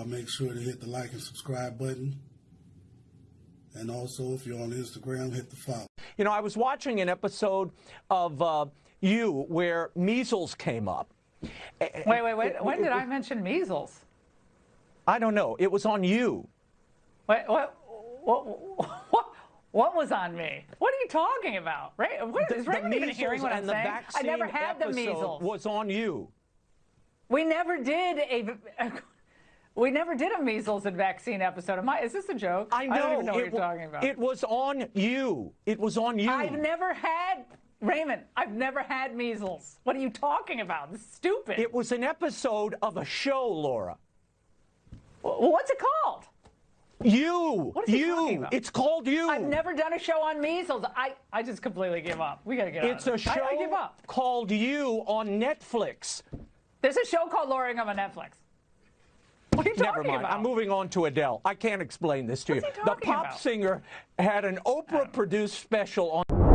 Uh, make sure to hit the like and subscribe button. And also, if you're on Instagram, hit the follow. You know, I was watching an episode of uh, You where measles came up. Wait, wait, wait. When did I mention measles? I don't know. It was on You. Wait, what? What? What? What was on me? What are you talking about? Right? What, is The Raymond even hearing what I'm and saying? I never had the measles. Was on You. We never did a. We never did a measles and vaccine episode. Am I? Is this a joke? I know. don't even know what you're talking about. It was on You. It was on You. I've never had Raymond. I've never had measles. What are you talking about? This is stupid. It was an episode of a show, Laura. Well, What's it called? You. What is you. talking about? It's called You. I've never done a show on measles. I, I just completely give up. We gotta get It's out a show. I, I give up. called You on Netflix. There's a show called Lowering on Netflix. What are you Never talking mind. about? I'm moving on to Adele. I can't explain this to What's you. he The pop about? singer had an Oprah produced special on.